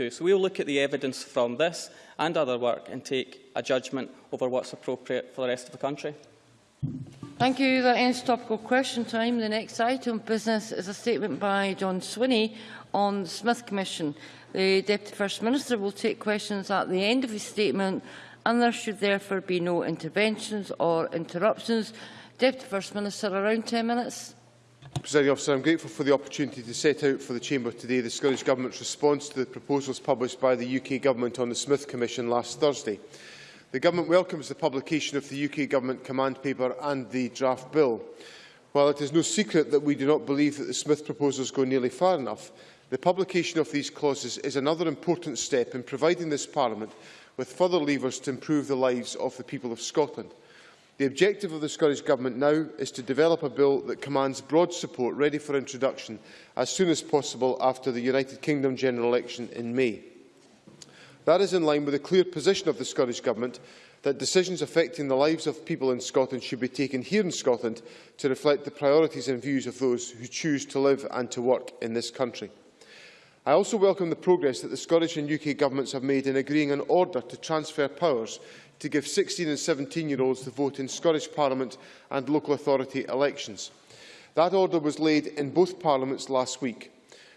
2022. So we will look at the evidence from this and other work and take a judgment over what's appropriate for the rest of the country. Thank you. That ends topical question time. The next item of business is a statement by John Swinney on the Smith Commission. The Deputy First Minister will take questions at the end of his statement and there should therefore be no interventions or interruptions. Deputy First Minister, around 10 minutes. Presiding officer, I'm grateful for the opportunity to set out for the Chamber today the Scottish Government's response to the proposals published by the UK Government on the Smith Commission last Thursday. The Government welcomes the publication of the UK Government command paper and the draft bill. While it is no secret that we do not believe that the Smith proposals go nearly far enough, the publication of these clauses is another important step in providing this Parliament with further levers to improve the lives of the people of Scotland. The objective of the Scottish Government now is to develop a bill that commands broad support ready for introduction as soon as possible after the United Kingdom general election in May. That is in line with the clear position of the Scottish Government that decisions affecting the lives of people in Scotland should be taken here in Scotland to reflect the priorities and views of those who choose to live and to work in this country. I also welcome the progress that the Scottish and UK governments have made in agreeing an order to transfer powers to give 16 and 17-year-olds the vote in Scottish Parliament and local authority elections. That order was laid in both parliaments last week.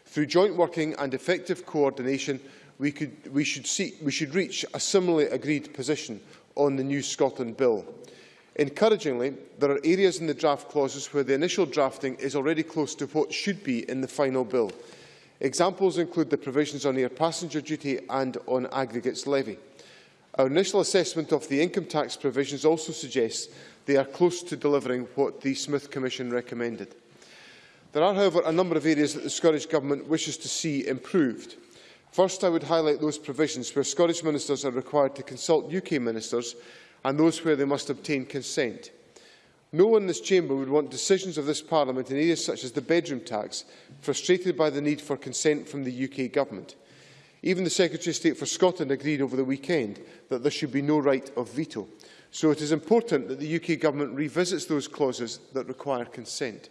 Through joint working and effective coordination, we, could, we, should see, we should reach a similarly agreed position on the new Scotland Bill. Encouragingly, there are areas in the draft clauses where the initial drafting is already close to what should be in the final bill. Examples include the provisions on air passenger duty and on aggregates levy. Our initial assessment of the income tax provisions also suggests they are close to delivering what the Smith Commission recommended. There are, however, a number of areas that the Scottish Government wishes to see improved. First, I would highlight those provisions where Scottish ministers are required to consult UK ministers and those where they must obtain consent. No one in this chamber would want decisions of this Parliament in areas such as the bedroom tax frustrated by the need for consent from the UK Government. Even the Secretary of State for Scotland agreed over the weekend that there should be no right of veto. So it is important that the UK Government revisits those clauses that require consent.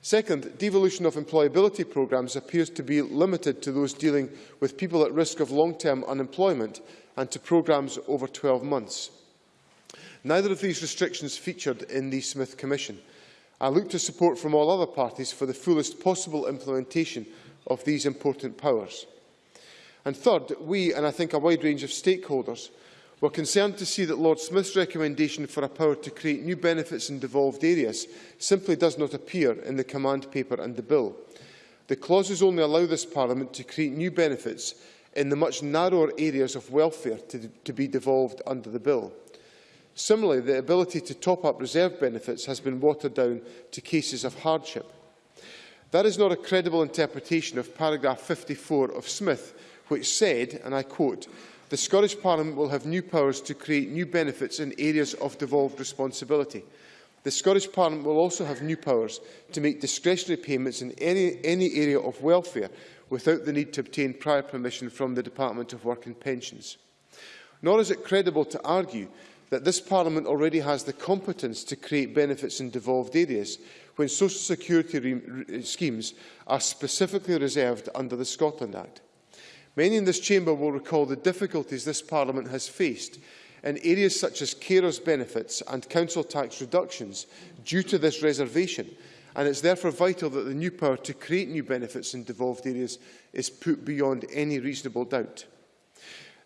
Second, devolution of employability programmes appears to be limited to those dealing with people at risk of long-term unemployment and to programmes over 12 months. Neither of these restrictions featured in the Smith Commission. I look to support from all other parties for the fullest possible implementation of these important powers. And third, we, and I think a wide range of stakeholders, were concerned to see that Lord Smith's recommendation for a power to create new benefits in devolved areas simply does not appear in the command paper and the bill. The clauses only allow this Parliament to create new benefits in the much narrower areas of welfare to, to be devolved under the bill. Similarly, the ability to top up reserve benefits has been watered down to cases of hardship. That is not a credible interpretation of paragraph 54 of Smith, which said, and I quote, the Scottish Parliament will have new powers to create new benefits in areas of devolved responsibility. The Scottish Parliament will also have new powers to make discretionary payments in any, any area of welfare without the need to obtain prior permission from the Department of Work and Pensions. Nor is it credible to argue that this Parliament already has the competence to create benefits in devolved areas when social security schemes are specifically reserved under the Scotland Act. Many in this chamber will recall the difficulties this Parliament has faced in areas such as carers' benefits and council tax reductions due to this reservation, and it is therefore vital that the new power to create new benefits in devolved areas is put beyond any reasonable doubt.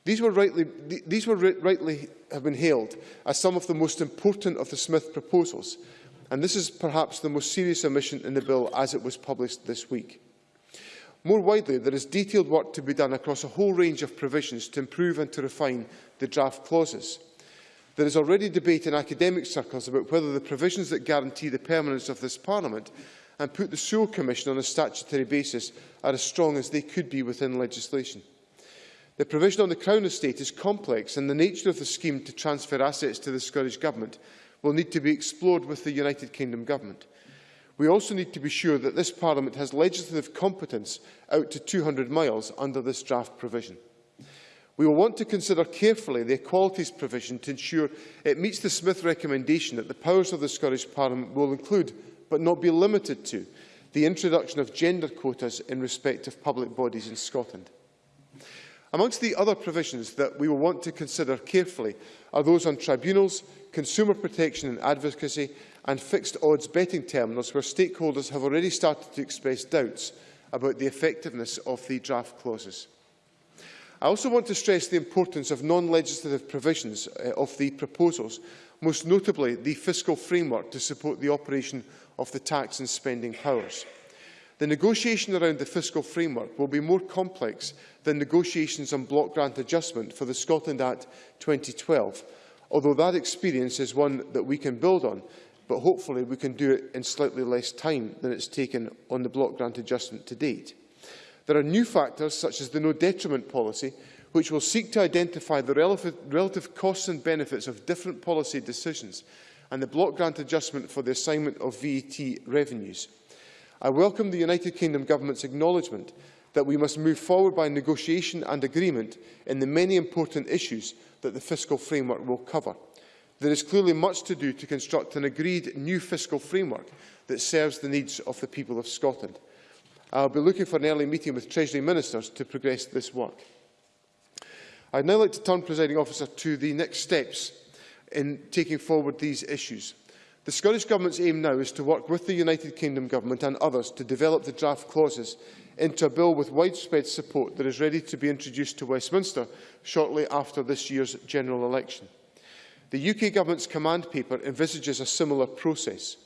These were rightly, these were rightly have been hailed as some of the most important of the Smith proposals, and this is perhaps the most serious omission in the bill as it was published this week. More widely, there is detailed work to be done across a whole range of provisions to improve and to refine the draft clauses. There is already debate in academic circles about whether the provisions that guarantee the permanence of this Parliament and put the Sewell Commission on a statutory basis are as strong as they could be within legislation. The provision on the Crown estate is complex and the nature of the scheme to transfer assets to the Scottish Government will need to be explored with the United Kingdom Government. We also need to be sure that this Parliament has legislative competence out to 200 miles under this draft provision. We will want to consider carefully the equalities provision to ensure it meets the Smith recommendation that the powers of the Scottish Parliament will include, but not be limited to, the introduction of gender quotas in respect of public bodies in Scotland. Amongst the other provisions that we will want to consider carefully are those on tribunals, consumer protection and advocacy and fixed odds betting terminals where stakeholders have already started to express doubts about the effectiveness of the draft clauses. I also want to stress the importance of non-legislative provisions uh, of the proposals, most notably the fiscal framework to support the operation of the tax and spending powers. The negotiation around the fiscal framework will be more complex than negotiations on block grant adjustment for the Scotland Act 2012, although that experience is one that we can build on, but hopefully we can do it in slightly less time than it's taken on the block grant adjustment to date. There are new factors, such as the no detriment policy, which will seek to identify the relative, costs and benefits of different policy decisions, and the block grant adjustment for the assignment of VAT revenues. I welcome the United Kingdom Government's acknowledgement that we must move forward by negotiation and agreement in the many important issues that the fiscal framework will cover. There is clearly much to do to construct an agreed new fiscal framework that serves the needs of the people of Scotland. I will be looking for an early meeting with Treasury Ministers to progress this work. I would now like to turn, Presiding Officer, to the next steps in taking forward these issues. The Scottish Government's aim now is to work with the United Kingdom Government and others to develop the draft clauses into a bill with widespread support that is ready to be introduced to Westminster shortly after this year's general election. The UK Government's command paper envisages a similar process.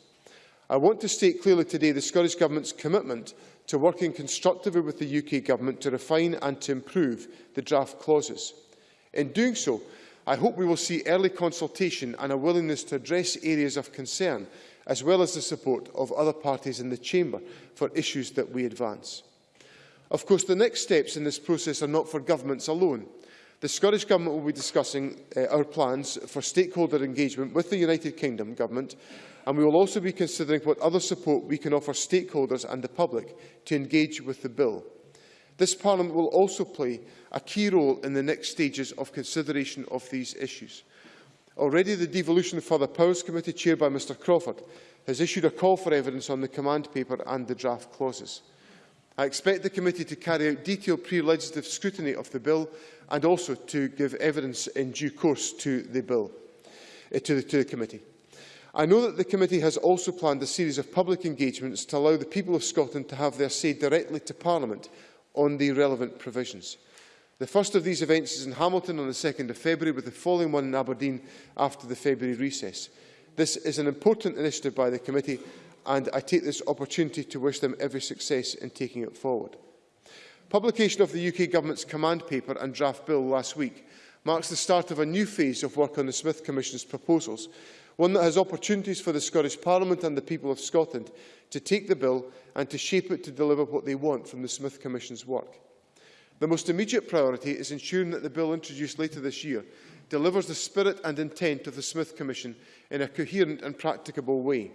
I want to state clearly today the Scottish Government's commitment to working constructively with the UK Government to refine and to improve the draft clauses. In doing so, I hope we will see early consultation and a willingness to address areas of concern, as well as the support of other parties in the Chamber for issues that we advance. Of course, the next steps in this process are not for governments alone. The Scottish Government will be discussing uh, our plans for stakeholder engagement with the United Kingdom Government, and we will also be considering what other support we can offer stakeholders and the public to engage with the bill. This Parliament will also play a key role in the next stages of consideration of these issues. Already the Devolution of Further Powers Committee, chaired by Mr Crawford, has issued a call for evidence on the command paper and the draft clauses. I expect the committee to carry out detailed pre-legislative scrutiny of the bill and also to give evidence in due course to the bill, uh, to, the, to the committee. I know that the committee has also planned a series of public engagements to allow the people of Scotland to have their say directly to Parliament on the relevant provisions. The first of these events is in Hamilton on the 2nd of February, with the following one in Aberdeen after the February recess. This is an important initiative by the committee, and I take this opportunity to wish them every success in taking it forward. Publication of the UK Government's command paper and draft bill last week marks the start of a new phase of work on the Smith Commission's proposals, one that has opportunities for the Scottish Parliament and the people of Scotland to take the bill and to shape it to deliver what they want from the Smith Commission's work. The most immediate priority is ensuring that the bill introduced later this year delivers the spirit and intent of the Smith Commission in a coherent and practicable way.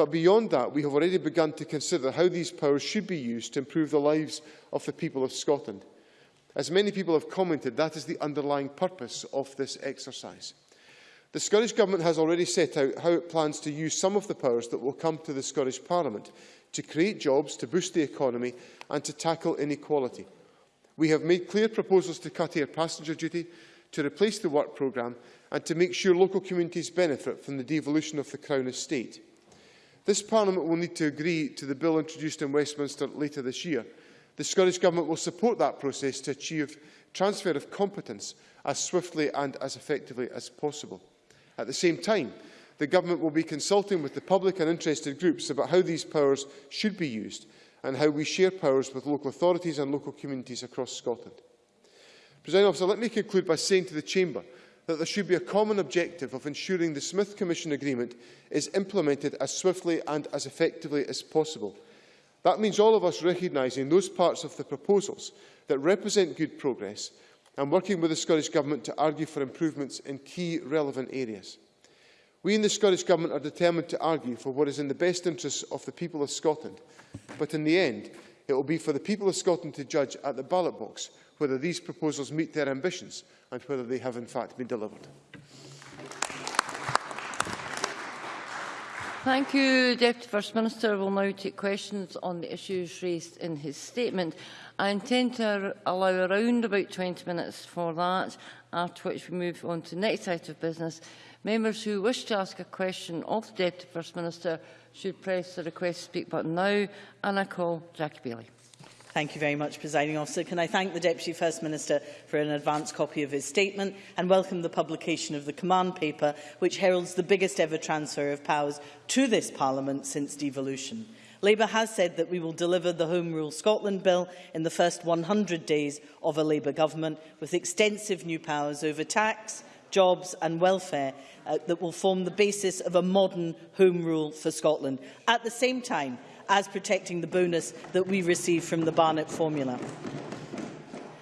But beyond that, we have already begun to consider how these powers should be used to improve the lives of the people of Scotland. As many people have commented, that is the underlying purpose of this exercise. The Scottish Government has already set out how it plans to use some of the powers that will come to the Scottish Parliament to create jobs, to boost the economy and to tackle inequality. We have made clear proposals to cut air passenger duty, to replace the work programme and to make sure local communities benefit from the devolution of the Crown estate. This Parliament will need to agree to the bill introduced in Westminster later this year. The Scottish Government will support that process to achieve transfer of competence as swiftly and as effectively as possible. At the same time, the Government will be consulting with the public and interested groups about how these powers should be used and how we share powers with local authorities and local communities across Scotland. President Officer, let me conclude by saying to the Chamber that there should be a common objective of ensuring the Smith Commission Agreement is implemented as swiftly and as effectively as possible. That means all of us recognising those parts of the proposals that represent good progress and working with the Scottish Government to argue for improvements in key relevant areas. We in the Scottish Government are determined to argue for what is in the best interests of the people of Scotland, but in the end, it will be for the people of Scotland to judge at the ballot box whether these proposals meet their ambitions and whether they have in fact been delivered. Thank you, Deputy First Minister. We'll now take questions on the issues raised in his statement. I intend to allow around about 20 minutes for that, after which we move on to the next item of business. Members who wish to ask a question of the Deputy First Minister should press the request to speak button now, and I call Jackie Bailey. Thank you very much, Presiding Officer. Can I thank the Deputy First Minister for an advance copy of his statement and welcome the publication of the command paper, which heralds the biggest ever transfer of powers to this Parliament since devolution. Labour has said that we will deliver the Home Rule Scotland Bill in the first 100 days of a Labour government, with extensive new powers over tax, jobs and welfare uh, that will form the basis of a modern Home Rule for Scotland. At the same time, as protecting the bonus that we receive from the Barnett formula.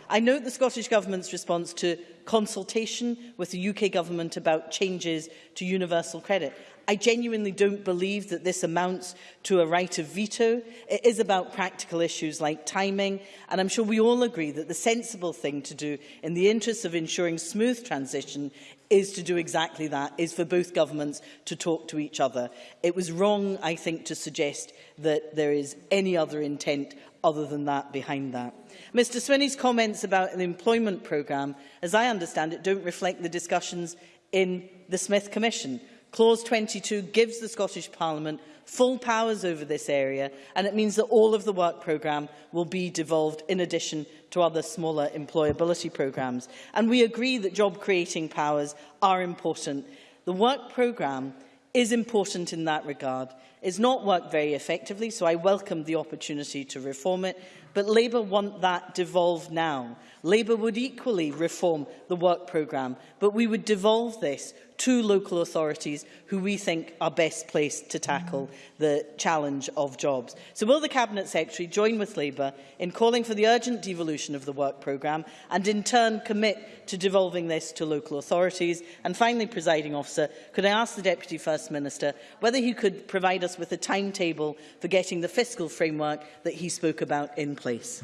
I note the Scottish Government's response to consultation with the UK Government about changes to universal credit. I genuinely don't believe that this amounts to a right of veto. It is about practical issues like timing, and I'm sure we all agree that the sensible thing to do in the interests of ensuring smooth transition is to do exactly that, is for both governments to talk to each other. It was wrong, I think, to suggest that there is any other intent other than that behind that. Mr Swinney's comments about an employment programme, as I understand it, don't reflect the discussions in the Smith Commission. Clause 22 gives the Scottish Parliament full powers over this area and it means that all of the work programme will be devolved in addition to other smaller employability programmes. And we agree that job creating powers are important. The work programme is important in that regard It's not worked very effectively, so I welcome the opportunity to reform it, but Labour want that devolved now. Labour would equally reform the work programme, but we would devolve this to local authorities who we think are best placed to tackle the challenge of jobs. So will the Cabinet Secretary join with Labour in calling for the urgent devolution of the work programme and in turn commit to devolving this to local authorities? And finally, presiding officer, could I ask the Deputy First Minister whether he could provide us with a timetable for getting the fiscal framework that he spoke about in place?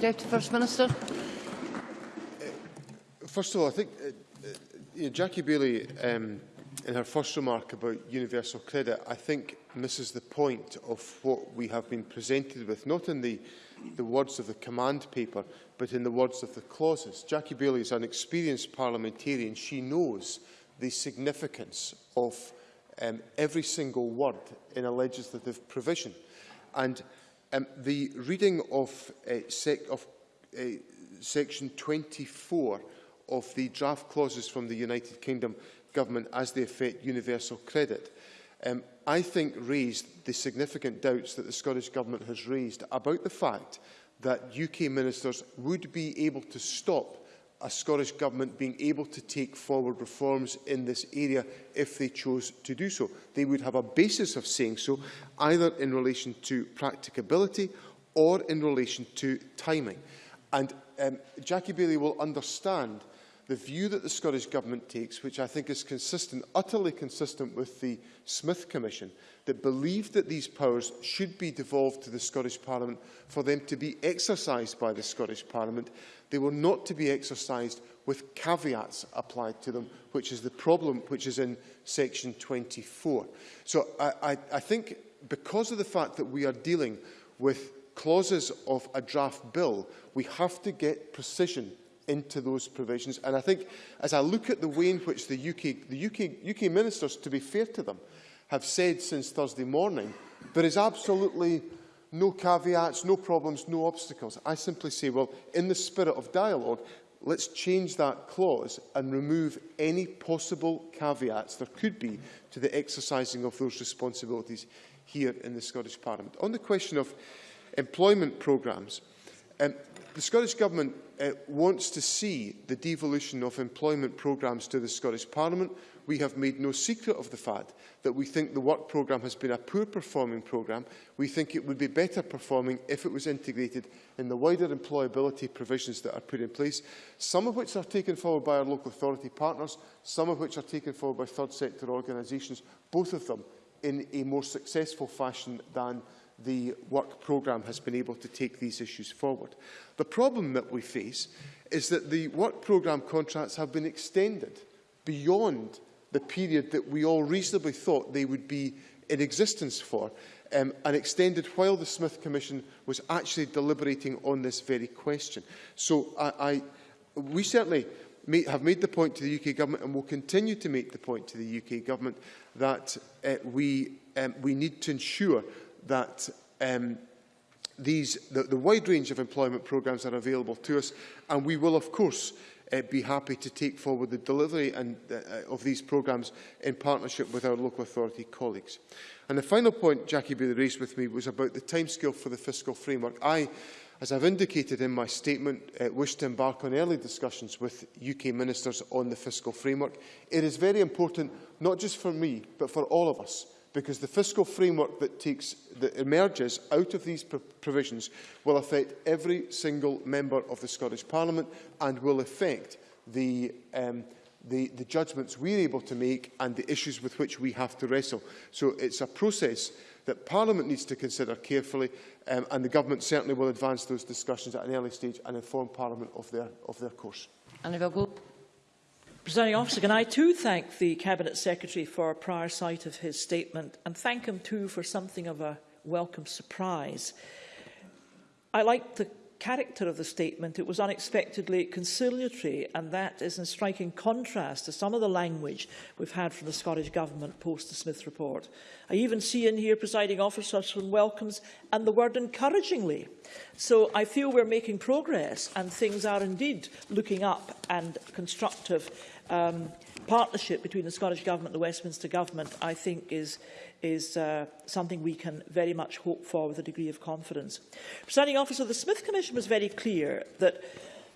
Deputy First Minister. First of all, I think uh, you know, Jackie Baillie, um, in her first remark about universal credit, I think misses the point of what we have been presented with, not in the, the words of the command paper, but in the words of the clauses. Jackie Baillie is an experienced parliamentarian. She knows the significance of um, every single word in a legislative provision. And um, the reading of, uh, sec of uh, section 24 of the draft clauses from the United Kingdom government as they affect universal credit, um, I think raised the significant doubts that the Scottish Government has raised about the fact that UK ministers would be able to stop a Scottish Government being able to take forward reforms in this area if they chose to do so. They would have a basis of saying so, either in relation to practicability or in relation to timing. And um, Jackie Bailey will understand the view that the Scottish Government takes, which I think is consistent, utterly consistent with the Smith Commission, that believed that these powers should be devolved to the Scottish Parliament for them to be exercised by the Scottish Parliament. They were not to be exercised with caveats applied to them, which is the problem which is in section 24. So I, I, I think because of the fact that we are dealing with clauses of a draft bill, we have to get precision into those provisions. And I think as I look at the way in which the UK, the UK, UK ministers, to be fair to them, have said since Thursday morning, there is absolutely no caveats, no problems, no obstacles. I simply say, well, in the spirit of dialogue, let's change that clause and remove any possible caveats there could be to the exercising of those responsibilities here in the Scottish Parliament. On the question of employment programmes, um, the Scottish Government uh, wants to see the devolution of employment programmes to the Scottish Parliament. We have made no secret of the fact that we think the work programme has been a poor performing programme. We think it would be better performing if it was integrated in the wider employability provisions that are put in place, some of which are taken forward by our local authority partners, some of which are taken forward by third sector organisations, both of them in a more successful fashion than the work programme has been able to take these issues forward. The problem that we face is that the work programme contracts have been extended beyond the period that we all reasonably thought they would be in existence for, um, and extended while the Smith Commission was actually deliberating on this very question. So I, I, we certainly may, have made the point to the UK Government and will continue to make the point to the UK Government that uh, we, um, we need to ensure that um, these, the, the wide range of employment programmes are available to us and we will of course uh, be happy to take forward the delivery and, uh, of these programmes in partnership with our local authority colleagues. And the final point Jackie Baillie raised with me was about the timescale for the fiscal framework. I, as I've indicated in my statement, uh, wish to embark on early discussions with UK ministers on the fiscal framework. It is very important, not just for me, but for all of us, because the fiscal framework that, takes, that emerges out of these provisions will affect every single member of the Scottish Parliament and will affect the, um, the, the judgments we are able to make and the issues with which we have to wrestle. So it's a process that Parliament needs to consider carefully um, and the Government certainly will advance those discussions at an early stage and inform Parliament of their, of their course. And if go Presiding officer, can I too thank the Cabinet Secretary for a prior sight of his statement and thank him too for something of a welcome surprise. I like the character of the statement. It was unexpectedly conciliatory and that is in striking contrast to some of the language we've had from the Scottish Government post the Smith report. I even see in here presiding officers from welcomes and the word encouragingly. So I feel we're making progress and things are indeed looking up and constructive um, partnership between the Scottish Government and the Westminster Government, I think, is, is uh, something we can very much hope for with a degree of confidence. Presiding officer, the Smith Commission was very clear that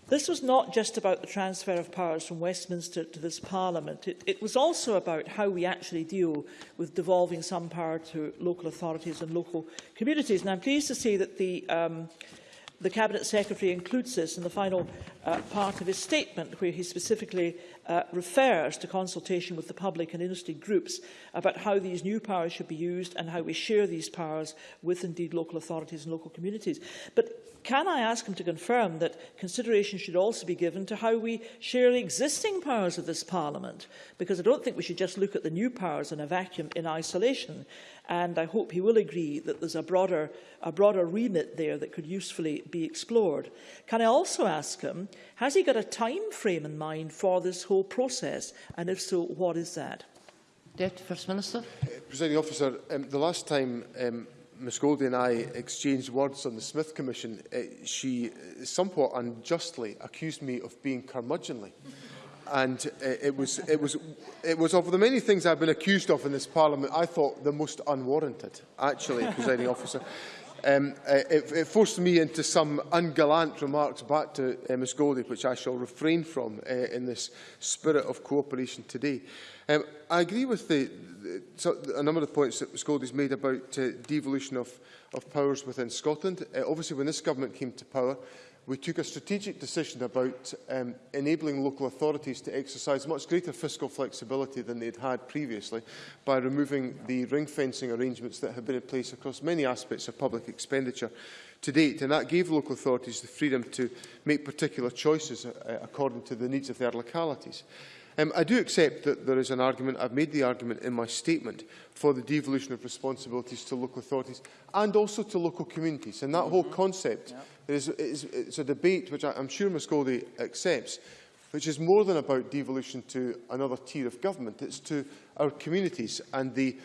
this was not just about the transfer of powers from Westminster to this Parliament. It, it was also about how we actually deal with devolving some power to local authorities and local communities. And I'm pleased to see that the um, the Cabinet Secretary includes this in the final uh, part of his statement, where he specifically uh, refers to consultation with the public and industry groups about how these new powers should be used and how we share these powers with, indeed, local authorities and local communities. But can I ask him to confirm that consideration should also be given to how we share the existing powers of this Parliament? Because I don't think we should just look at the new powers in a vacuum in isolation. And I hope he will agree that there's a broader, a broader remit there that could usefully be explored. Can I also ask him, Has he got a time frame in mind for this whole process? And if so, what is that? Deputy First Minister. Uh, Presiding officer, um, the last time um, Ms Goldie and I exchanged words on the Smith Commission, uh, she uh, somewhat unjustly accused me of being curmudgeonly. and uh, it was it was it was of the many things I've been accused of in this parliament I thought the most unwarranted actually presiding officer Um, uh, it, it forced me into some ungallant remarks back to uh, Ms Goldie, which I shall refrain from uh, in this spirit of cooperation today. Um, I agree with the, the, so, a number of points that Ms Goldie's made about uh, devolution of, of powers within Scotland. Uh, obviously, when this government came to power, we took a strategic decision about um, enabling local authorities to exercise much greater fiscal flexibility than they'd had previously by removing the ring-fencing arrangements that have been in place across many aspects of public expenditure to date, and that gave local authorities the freedom to make particular choices uh, according to the needs of their localities. Um, I do accept that there is an argument, I've made the argument in my statement, for the devolution of responsibilities to local authorities and also to local communities. And that mm -hmm. whole concept yeah. is, is it's a debate which I, I'm sure Ms Goldie accepts, which is more than about devolution to another tier of government. It's to our communities and the,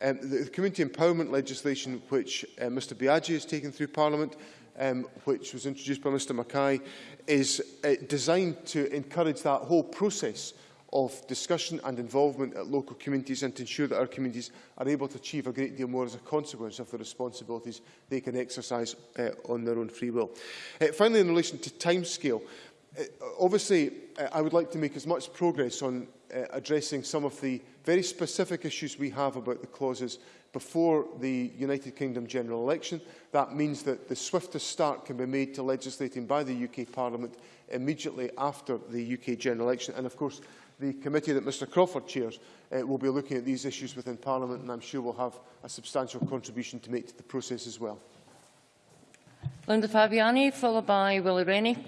um, the community empowerment legislation which uh, Mr Biagi has taken through Parliament um, which was introduced by Mr Mackay, is uh, designed to encourage that whole process of discussion and involvement at local communities and to ensure that our communities are able to achieve a great deal more as a consequence of the responsibilities they can exercise uh, on their own free will. Uh, finally, in relation to timescale, uh, obviously uh, I would like to make as much progress on uh, addressing some of the very specific issues we have about the clauses before the United Kingdom general election. That means that the swiftest start can be made to legislating by the UK Parliament immediately after the UK general election. And of course, the committee that Mr Crawford chairs uh, will be looking at these issues within Parliament and I'm sure will have a substantial contribution to make to the process as well. Linda Fabiani, followed by Willie Rennie.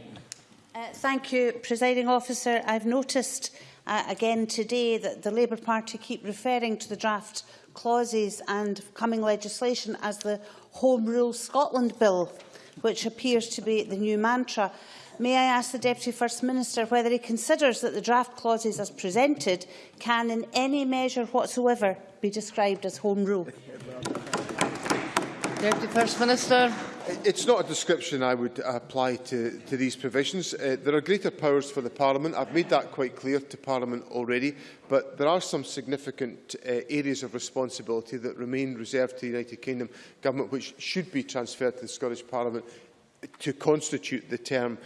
Uh, thank you, Presiding Officer. I've noticed uh, again today that the Labour Party keep referring to the draft clauses and coming legislation as the Home Rule Scotland Bill, which appears to be the new mantra. May I ask the Deputy First Minister whether he considers that the draft clauses as presented can in any measure whatsoever be described as Home Rule? Deputy First Minister. It's not a description I would apply to, to these provisions. Uh, there are greater powers for the Parliament. I've made that quite clear to Parliament already, but there are some significant uh, areas of responsibility that remain reserved to the United Kingdom Government, which should be transferred to the Scottish Parliament to constitute the term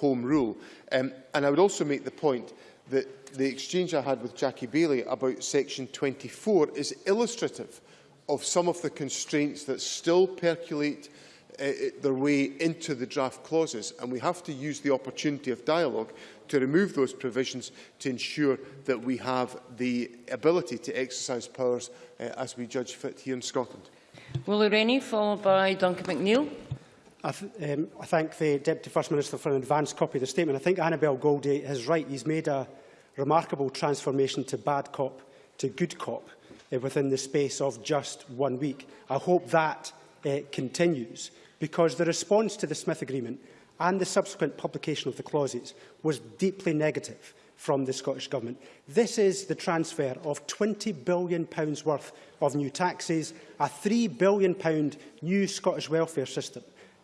Home Rule. Um, and I would also make the point that the exchange I had with Jackie Baillie about Section 24 is illustrative of some of the constraints that still percolate uh, their way into the draft clauses, and we have to use the opportunity of dialogue to remove those provisions to ensure that we have the ability to exercise powers uh, as we judge fit here in Scotland. Willie Rennie, followed by Duncan McNeil. I, th um, I thank the Deputy First Minister for an advanced copy of the statement. I think Annabel Goldie is right. He's made a remarkable transformation to bad cop to good cop uh, within the space of just one week. I hope that uh, continues because the response to the Smith Agreement and the subsequent publication of the clauses was deeply negative from the Scottish Government. This is the transfer of £20 billion worth of new taxes, a £3 billion new Scottish welfare system.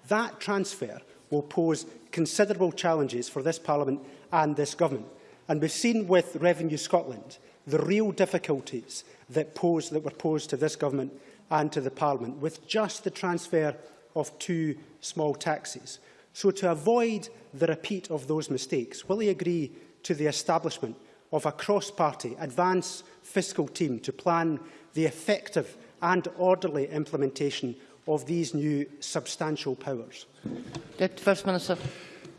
That transfer will pose considerable challenges for this Parliament and this Government. And we've seen with Revenue Scotland the real difficulties that, pose, that were posed to this Government and to the Parliament with just the transfer of two small taxes. So to avoid the repeat of those mistakes, will he agree to the establishment of a cross-party advanced fiscal team to plan the effective and orderly implementation of these new substantial powers? Deputy First Minister.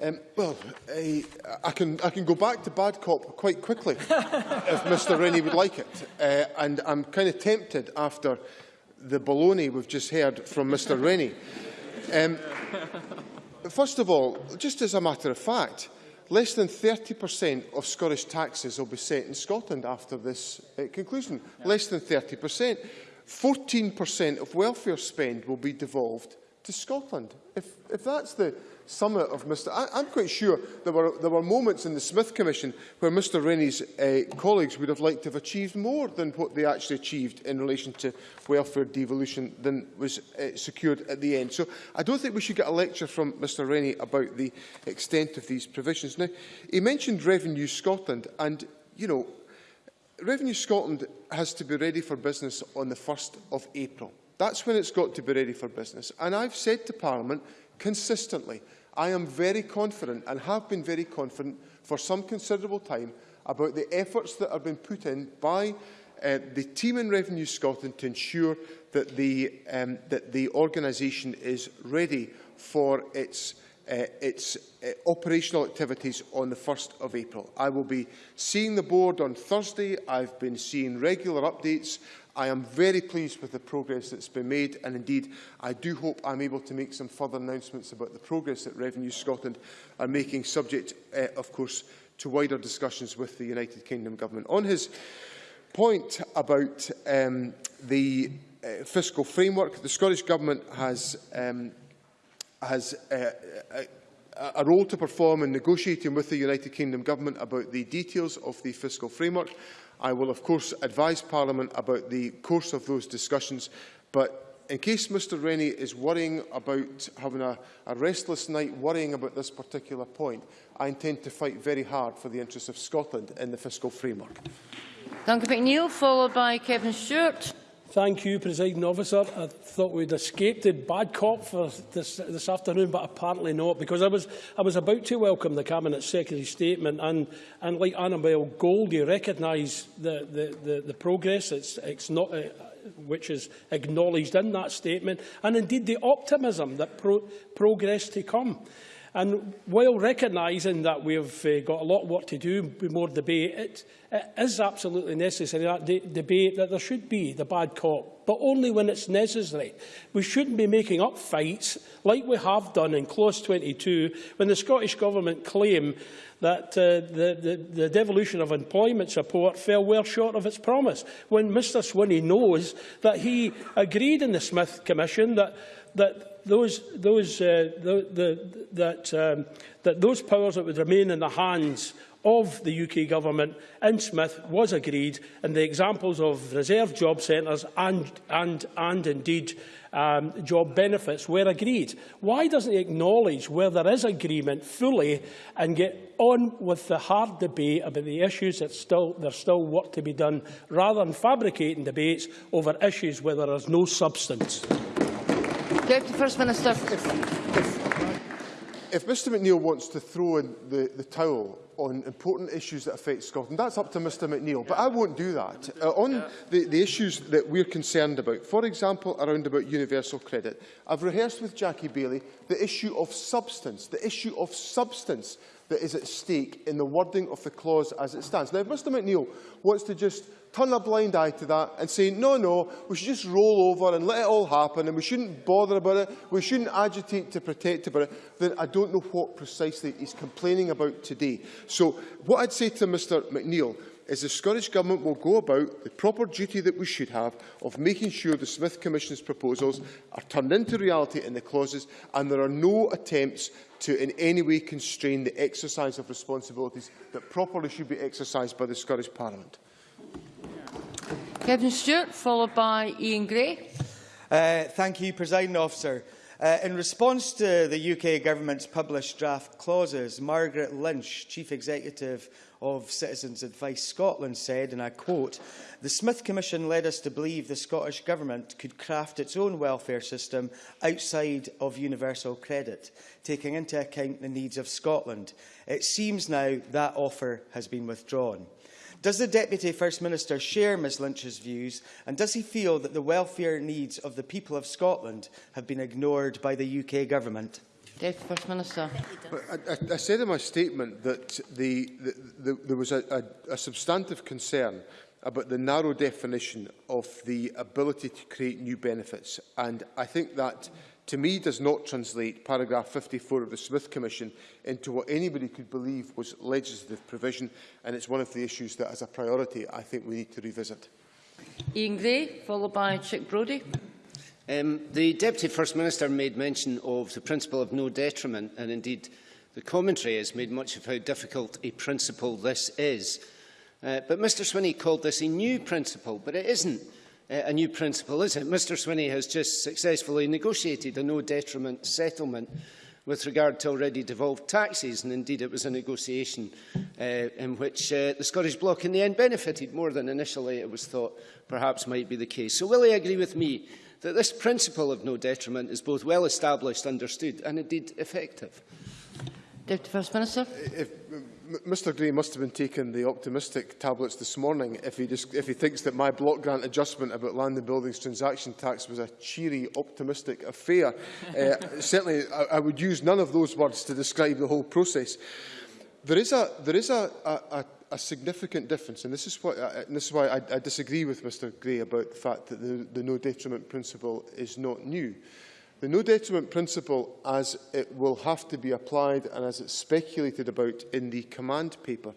Um, well, I, I, can, I can go back to bad cop quite quickly if Mr Rennie would like it. Uh, and I'm kind of tempted after the baloney we've just heard from Mr Rennie. Um, first of all, just as a matter of fact, less than 30% of Scottish taxes will be set in Scotland after this uh, conclusion. Yeah. Less than 30%. 14% of welfare spend will be devolved to Scotland. If, if that's the summit of Mr. I, I'm quite sure there were, there were moments in the Smith Commission where Mr Rennie's uh, colleagues would have liked to have achieved more than what they actually achieved in relation to welfare devolution than was uh, secured at the end. So I don't think we should get a lecture from Mr Rennie about the extent of these provisions. Now, he mentioned Revenue Scotland and, you know, Revenue Scotland has to be ready for business on the 1st of April. That's when it's got to be ready for business. And I've said to Parliament consistently I am very confident and have been very confident for some considerable time about the efforts that have been put in by uh, the team in Revenue Scotland to ensure that the, um, that the organisation is ready for its, uh, its uh, operational activities on the 1st of April. I will be seeing the board on Thursday. I've been seeing regular updates I am very pleased with the progress that's been made and indeed I do hope I'm able to make some further announcements about the progress that Revenue Scotland are making subject, uh, of course, to wider discussions with the United Kingdom Government. On his point about um, the uh, fiscal framework, the Scottish Government has, um, has uh, a, a role to perform in negotiating with the United Kingdom Government about the details of the fiscal framework. I will, of course, advise Parliament about the course of those discussions, but in case Mr Rennie is worrying about having a, a restless night worrying about this particular point, I intend to fight very hard for the interests of Scotland in the fiscal framework. Duncan McNeill, followed by Kevin Stewart. Thank you, Presiding Officer. I thought we'd escaped the bad cop for this, this afternoon, but apparently not, because I was, I was about to welcome the Cabinet Secretary's statement, and, and like Annabel Gold, you recognise the, the, the, the progress it's, it's not, uh, which is acknowledged in that statement, and indeed the optimism that pro progress to come. And while recognising that we've uh, got a lot of work to do more debate, it, it is absolutely necessary, that de debate, that there should be the bad cop, but only when it's necessary. We shouldn't be making up fights like we have done in Clause 22 when the Scottish Government claim that uh, the, the, the devolution of employment support fell well short of its promise, when Mr Swinney knows that he agreed in the Smith Commission that, that those, those, uh, the, the, that, um, that those powers that would remain in the hands of the UK Government in Smith was agreed, and the examples of reserve job centres and, and, and indeed um, job benefits were agreed. Why doesn't he acknowledge where there is agreement fully and get on with the hard debate about the issues that still, there's still work to be done, rather than fabricating debates over issues where there is no substance? Deputy First Minister. If, if, if, Mr McNeill wants to throw in the, the towel on important issues that affect Scotland. That's up to Mr McNeill, but I won't do that. Uh, on yeah. the, the issues that we're concerned about, for example, around about universal credit, I've rehearsed with Jackie Bailey the issue of substance, the issue of substance that is at stake in the wording of the clause as it stands. Now, if Mr McNeil wants to just turn a blind eye to that and say, no, no, we should just roll over and let it all happen and we shouldn't bother about it, we shouldn't agitate to protect about it, then I don't know what precisely he's complaining about today. So what I'd say to Mr McNeil is the Scottish Government will go about the proper duty that we should have of making sure the Smith Commission's proposals are turned into reality in the clauses and there are no attempts to in any way constrain the exercise of responsibilities that properly should be exercised by the Scottish Parliament. Kevin Stewart, followed by Ian Gray. Uh, thank you, President Officer. Uh, in response to the UK government's published draft clauses, Margaret Lynch, Chief Executive of Citizens Advice Scotland, said, and I quote, The Smith Commission led us to believe the Scottish Government could craft its own welfare system outside of universal credit, taking into account the needs of Scotland. It seems now that offer has been withdrawn. Does the Deputy First Minister share Ms Lynch's views and does he feel that the welfare needs of the people of Scotland have been ignored by the UK Government? Deputy First Minister. I, I, I said in my statement that the, the, the, there was a, a, a substantive concern about the narrow definition of the ability to create new benefits and I think that mm -hmm to me does not translate paragraph 54 of the Smith Commission into what anybody could believe was legislative provision, and it's one of the issues that, as a priority, I think we need to revisit. Ian Gray, followed by Chick Brodie. Um, the Deputy First Minister made mention of the principle of no detriment, and indeed the commentary has made much of how difficult a principle this is. Uh, but Mr Swinney called this a new principle, but it isn't a new principle, is it? Mr Swinney has just successfully negotiated a no-detriment settlement with regard to already devolved taxes, and indeed it was a negotiation uh, in which uh, the Scottish Bloc in the end benefited more than initially it was thought perhaps might be the case. So will he agree with me that this principle of no detriment is both well established, understood and indeed effective? Deputy First Minister. If, Mr Gray must have been taking the optimistic tablets this morning if he, just, if he thinks that my block grant adjustment about land and buildings transaction tax was a cheery, optimistic affair. uh, certainly, I, I would use none of those words to describe the whole process. There is a, there is a, a, a significant difference, and this is, what, uh, this is why I, I disagree with Mr Gray about the fact that the, the no detriment principle is not new. The no detriment principle, as it will have to be applied and as it's speculated about in the command paper,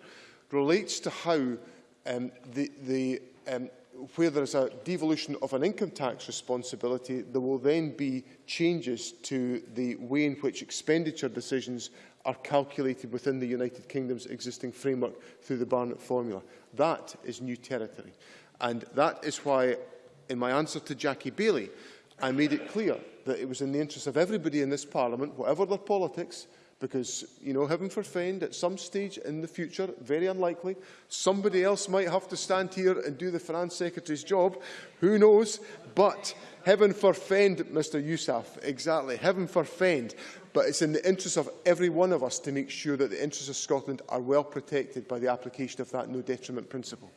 relates to how um, the, the, um, where there is a devolution of an income tax responsibility, there will then be changes to the way in which expenditure decisions are calculated within the United Kingdom's existing framework through the Barnett formula. That is new territory. And that is why, in my answer to Jackie Baillie, I made it clear that it was in the interest of everybody in this Parliament, whatever their politics, because, you know, heaven forfend, at some stage in the future, very unlikely, somebody else might have to stand here and do the Finance Secretary's job. Who knows? But heaven forfend, Mr Yousaf, exactly, heaven forfend. But it's in the interest of every one of us to make sure that the interests of Scotland are well protected by the application of that no detriment principle.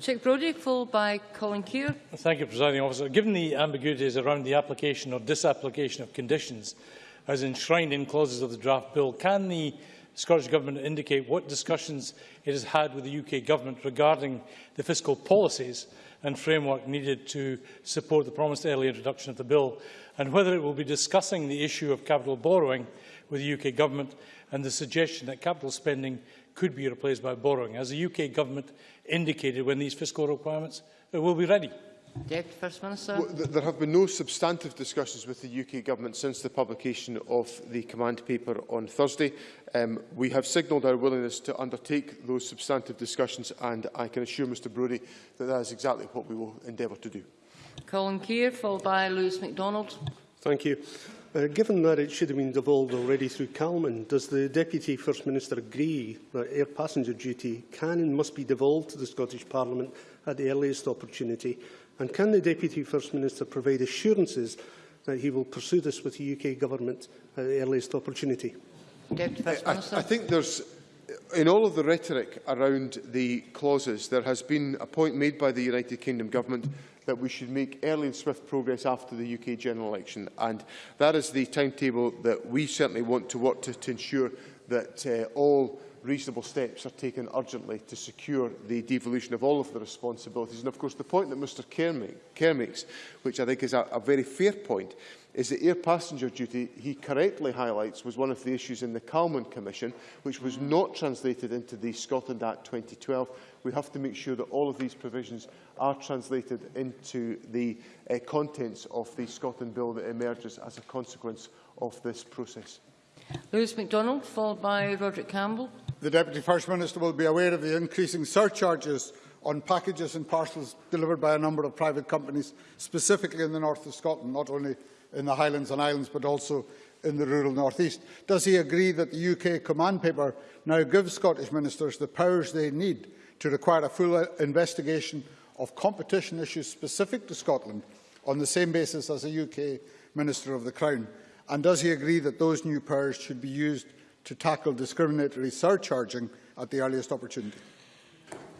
Chic Brodie, followed by Colin Keir. Thank you, Presiding Officer. Given the ambiguities around the application or disapplication of conditions as enshrined in clauses of the draft bill. Can the Scottish Government indicate what discussions it has had with the UK Government regarding the fiscal policies and framework needed to support the promised early introduction of the bill, and whether it will be discussing the issue of capital borrowing with the UK Government and the suggestion that capital spending could be replaced by borrowing, as the UK Government indicated when these fiscal requirements will be ready. Deputy First Minister. Well, th there have been no substantive discussions with the UK Government since the publication of the command paper on Thursday. Um, we have signalled our willingness to undertake those substantive discussions and I can assure Mr Brodie that that is exactly what we will endeavour to do. Colin Keir, followed by Lewis MacDonald. Thank you. Uh, given that it should have been devolved already through Calman, does the Deputy First Minister agree that air passenger duty can and must be devolved to the Scottish Parliament at the earliest opportunity? And can the Deputy First Minister provide assurances that he will pursue this with the UK Government at the earliest opportunity? Deputy First Minister. I, I think there's in all of the rhetoric around the clauses, there has been a point made by the United Kingdom Government that we should make early and swift progress after the UK general election. And that is the timetable that we certainly want to work to, to ensure that uh, all reasonable steps are taken urgently to secure the devolution of all of the responsibilities. And of course, the point that Mr Kerr, make, Kerr makes, which I think is a, a very fair point, is that air passenger duty, he correctly highlights, was one of the issues in the Calman Commission, which was not translated into the Scotland Act 2012. We have to make sure that all of these provisions are translated into the uh, contents of the Scotland Bill that emerges as a consequence of this process. Lewis MacDonald, followed by Roderick Campbell. The Deputy First Minister will be aware of the increasing surcharges on packages and parcels delivered by a number of private companies, specifically in the north of Scotland, not only in the Highlands and Islands, but also in the rural northeast. Does he agree that the UK command paper now gives Scottish ministers the powers they need to require a full investigation of competition issues specific to Scotland on the same basis as a UK Minister of the Crown? And does he agree that those new powers should be used to tackle discriminatory surcharging at the earliest opportunity?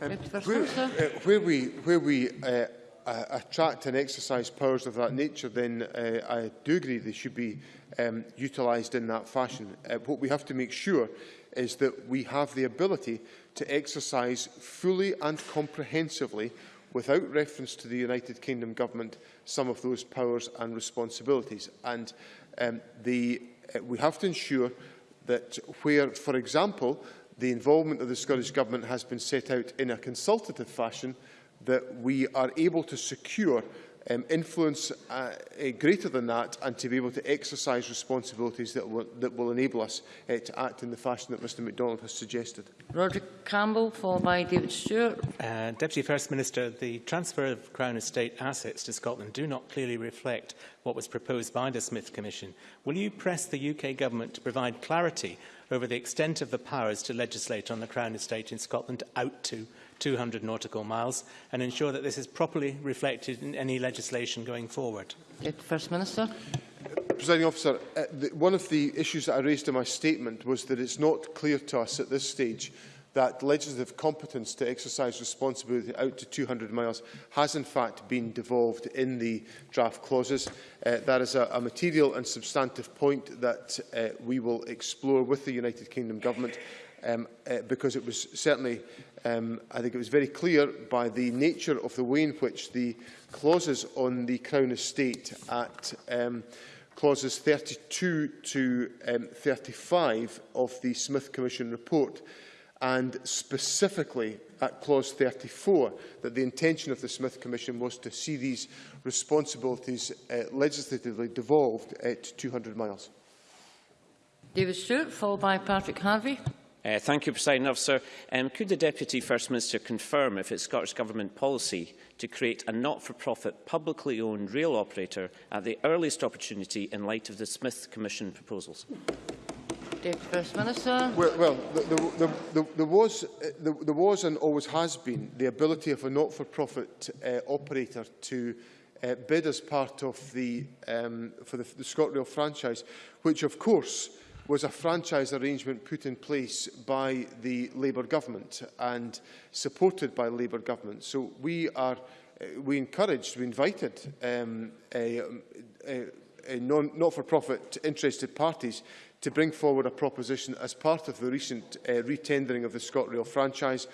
Um, where, uh, where we, where we uh, uh, attract and exercise powers of that nature, then uh, I do agree they should be um, utilised in that fashion. Uh, what we have to make sure is that we have the ability to exercise fully and comprehensively, without reference to the United Kingdom Government, some of those powers and responsibilities. And um, the, uh, we have to ensure that where, for example, the involvement of the Scottish Government has been set out in a consultative fashion, that we are able to secure um, influence uh, uh, greater than that and to be able to exercise responsibilities that will, that will enable us uh, to act in the fashion that Mr MacDonald has suggested. Roger Campbell, followed by David Stewart. Uh, Deputy First Minister, the transfer of Crown Estate assets to Scotland do not clearly reflect what was proposed by the Smith Commission. Will you press the UK Government to provide clarity over the extent of the powers to legislate on the Crown Estate in Scotland out to 200 nautical miles and ensure that this is properly reflected in any legislation going forward. First Minister. Presiding officer, uh, the, one of the issues that I raised in my statement was that it's not clear to us at this stage that legislative competence to exercise responsibility out to 200 miles has in fact been devolved in the draft clauses. Uh, that is a, a material and substantive point that uh, we will explore with the United Kingdom Government um, uh, because it was certainly Um, I think it was very clear by the nature of the way in which the clauses on the Crown Estate at um, clauses 32 to um, 35 of the Smith Commission report and specifically at clause 34 that the intention of the Smith Commission was to see these responsibilities uh, legislatively devolved at 200 miles. David Stewart, followed by Patrick Harvey. Uh, thank you, President Officer. Um, could the Deputy First Minister confirm if it's Scottish Government policy to create a not-for-profit, publicly owned rail operator at the earliest opportunity in light of the Smith Commission proposals? Deputy First Minister. Well, well the, the, the, there, was, the, there was and always has been the ability of a not-for-profit uh, operator to uh, bid as part of the, um, for the, the ScotRail franchise, which of course was a franchise arrangement put in place by the Labour government and supported by Labour government. So we are, uh, we encouraged, we invited um, a, a, non- not-for-profit interested parties to bring forward a proposition as part of the recent uh, retendering of the ScotRail franchise.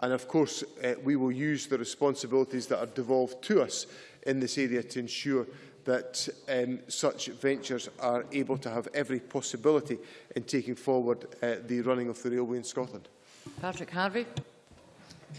And of course, uh, we will use the responsibilities that are devolved to us in this area to ensure that um, such ventures are able to have every possibility in taking forward uh, the running of the railway in Scotland. Patrick Harvie.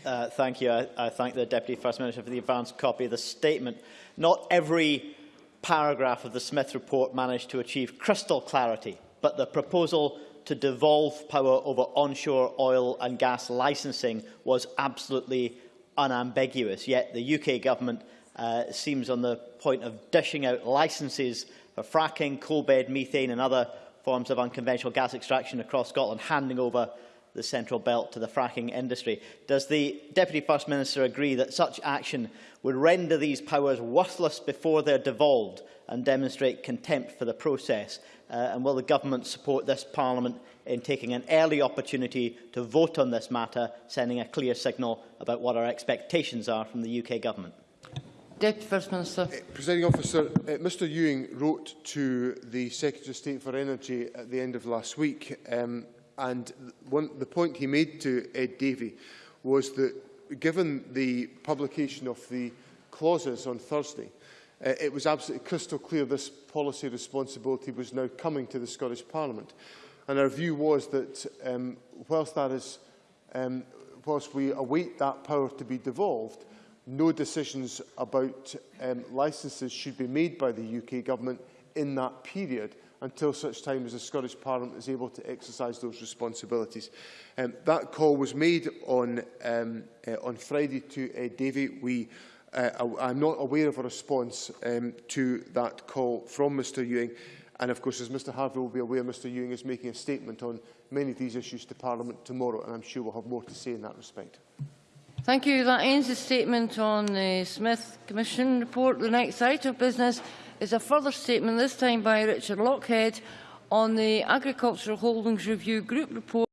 Uh, thank you. I, I thank the Deputy First Minister for the advanced copy of the statement. Not every paragraph of the Smith report managed to achieve crystal clarity, but the proposal to devolve power over onshore oil and gas licensing was absolutely unambiguous. Yet the UK government uh, seems on the point of dishing out licences for fracking, coal bed methane and other forms of unconventional gas extraction across Scotland, handing over the central belt to the fracking industry. Does the Deputy First Minister agree that such action would render these powers worthless before they're devolved and demonstrate contempt for the process? Uh, and will the Government support this Parliament in taking an early opportunity to vote on this matter, sending a clear signal about what our expectations are from the UK Government? Deputy First Minister. Uh, Presiding officer, uh, Mr Ewing wrote to the Secretary of State for Energy at the end of last week um, and one, the point he made to Ed Davey was that given the publication of the clauses on Thursday, uh, it was absolutely crystal clear this policy responsibility was now coming to the Scottish Parliament. And our view was that um, whilst that is, um, whilst we await that power to be devolved, no decisions about um, licences should be made by the UK Government in that period until such time as the Scottish Parliament is able to exercise those responsibilities. Um, that call was made on, um, uh, on Friday to uh, Davey. We, uh, I'm not aware of a response um, to that call from Mr Ewing. And of course, as Mr Harvie will be aware, Mr Ewing is making a statement on many of these issues to Parliament tomorrow, and I'm sure we'll have more to say in that respect. Thank you. That ends the statement on the Smith Commission report. The next item of business is a further statement, this time by Richard Lockhead, on the Agricultural Holdings Review Group report.